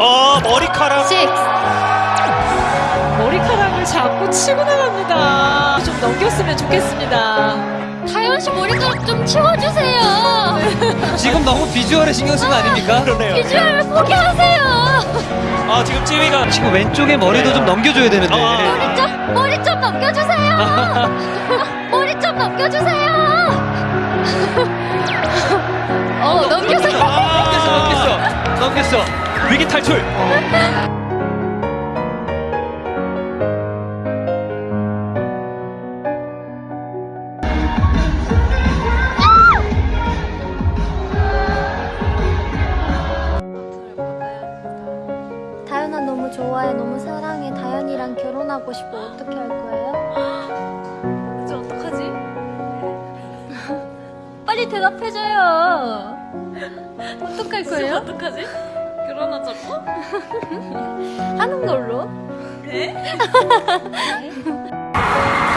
어 머리카락 6 머리카락을 잡고 치고 나갑니다. 좀 넘겼으면 좋겠습니다. 다현 씨 머리카락 좀 치워주세요. 지금 너무 비주얼에 신경 쓴 거 아닙니까? 그러네요 비주얼 포기하세요. 아 지금 찌위가 지금 왼쪽에 머리도 좀 넘겨줘야 되는데. 아. 머리 좀 머리 좀 넘겨주세요. 머리 좀 넘겨주세요. 위기 탈출 다현아 너무 좋아해 너무 사랑해 다현이랑 결혼하고 싶어 어떻게 할 거예요? 이제 어떡하지? 빨리 대답해줘요 어떡할 거예요? 어떡하지? 결혼하자고? 하는 걸로 네?